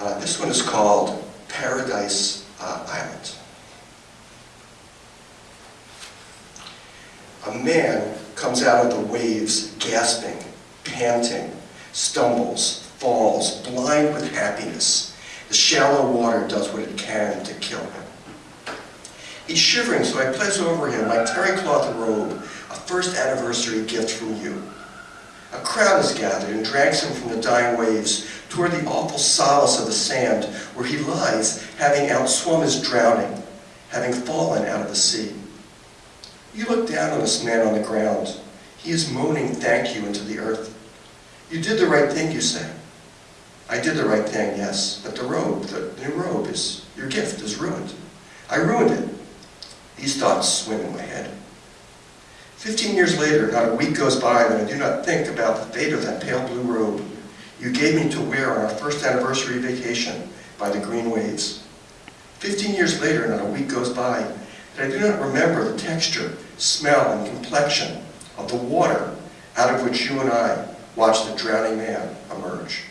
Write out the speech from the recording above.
Uh, this one is called Paradise uh, Island. A man comes out of the waves gasping, panting, stumbles, falls, blind with happiness. The shallow water does what it can to kill him. He's shivering, so I place over him my terry cloth robe, a first anniversary gift from you. A crowd is gathered and drags him from the dying waves toward the awful solace of the sand where he lies, having outswum his drowning, having fallen out of the sea. You look down on this man on the ground. He is moaning thank you into the earth. You did the right thing, you say. I did the right thing, yes, but the robe, the new robe, is your gift is ruined. I ruined it. These thoughts swim in my head. Fifteen years later, not a week goes by that I do not think about the fate of that pale blue robe you gave me to wear on our first anniversary vacation by the green waves. Fifteen years later, not a week goes by that I do not remember the texture, smell, and complexion of the water out of which you and I watched the drowning man emerge.